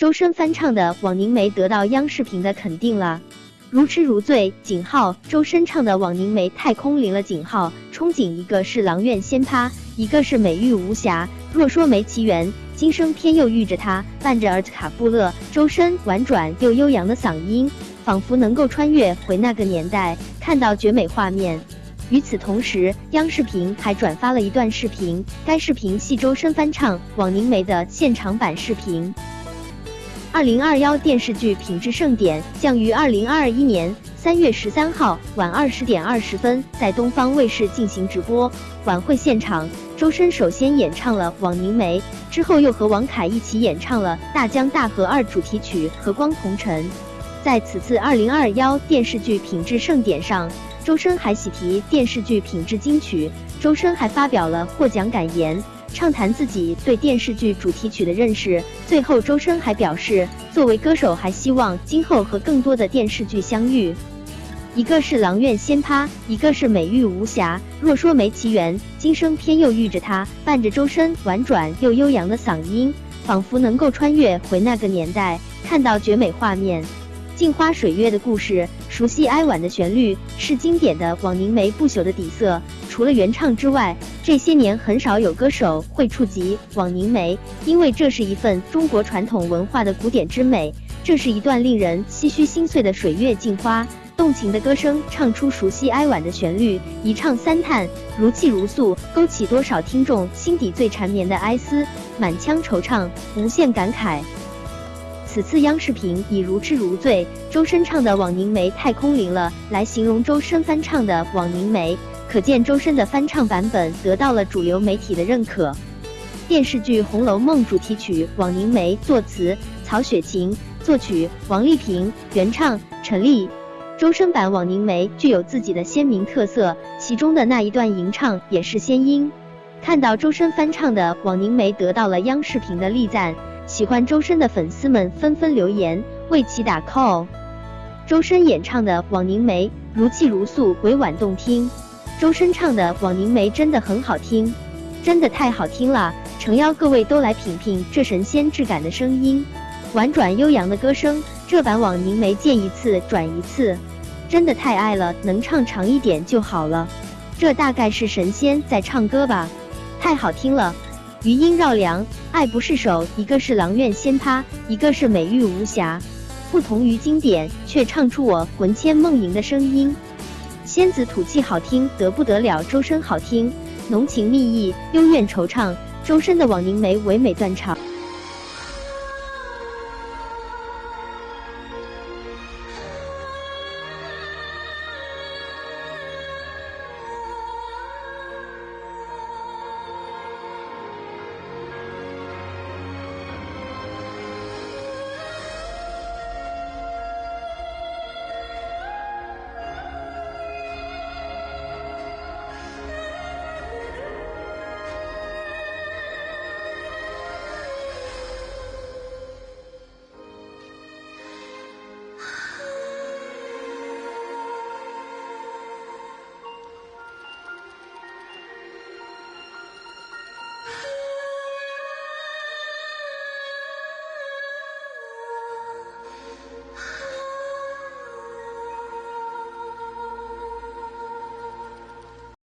周深翻唱的《枉凝眉》得到央视频的肯定了。如痴如醉，井号。周深唱的《枉凝眉》太空灵了，井号。憧憬一个是阆苑仙葩，一个是美玉无瑕。若说没奇缘，今生偏又遇着他。伴着尔卡布勒，周深婉转又悠扬的嗓音，仿佛能够穿越回那个年代，看到绝美画面。与此同时，央视频还转发了一段视频，该视频系周深翻唱《枉凝眉》的现场版视频。二零二幺电视剧品质盛典将于二零二一年三月十三号晚二十点二十分在东方卫视进行直播。晚会现场，周深首先演唱了《枉凝眉》，之后又和王凯一起演唱了《大江大河二》主题曲《和光同尘》。在此次二零二幺电视剧品质盛典上，周深还喜提电视剧品质金曲。周深还发表了获奖感言。畅谈自己对电视剧主题曲的认识。最后，周深还表示，作为歌手，还希望今后和更多的电视剧相遇。一个是阆苑仙葩，一个是美玉无瑕。若说没奇缘，今生偏又遇着他。伴着周深婉转又悠扬的嗓音，仿佛能够穿越回那个年代，看到绝美画面。镜花水月的故事，熟悉哀婉的旋律，是经典的枉凝眉不朽的底色。除了原唱之外，这些年很少有歌手会触及枉凝眉，因为这是一份中国传统文化的古典之美，这是一段令人唏嘘心碎的水月镜花。动情的歌声唱出熟悉哀婉的旋律，一唱三叹，如泣如诉，勾起多少听众心底最缠绵的哀思，满腔惆怅，无限感慨。此次央视频以如痴如醉，周深唱的《枉凝眉》太空灵了来形容周深翻唱的《枉凝眉》，可见周深的翻唱版本得到了主流媒体的认可。电视剧《红楼梦》主题曲《枉凝眉》作词曹雪芹，作曲王丽萍，原唱陈粒。周深版《枉凝眉》具有自己的鲜明特色，其中的那一段吟唱也是仙音。看到周深翻唱的《枉凝眉》得到了央视频的力赞。喜欢周深的粉丝们纷纷留言为其打 call。周深演唱的《枉凝眉》如泣如诉，委婉动听。周深唱的《枉凝眉》真的很好听，真的太好听了！诚邀各位都来品品这神仙质感的声音，婉转悠扬的歌声。这版《枉凝眉》见一次转一次，真的太爱了，能唱长一点就好了。这大概是神仙在唱歌吧，太好听了。余音绕梁，爱不释手。一个是阆苑仙葩，一个是美玉无瑕。不同于经典，却唱出我魂牵梦萦的声音。仙子吐气好听得不得了，周深好听，浓情蜜意，幽怨惆怅。周深的《枉凝眉》唯美断肠。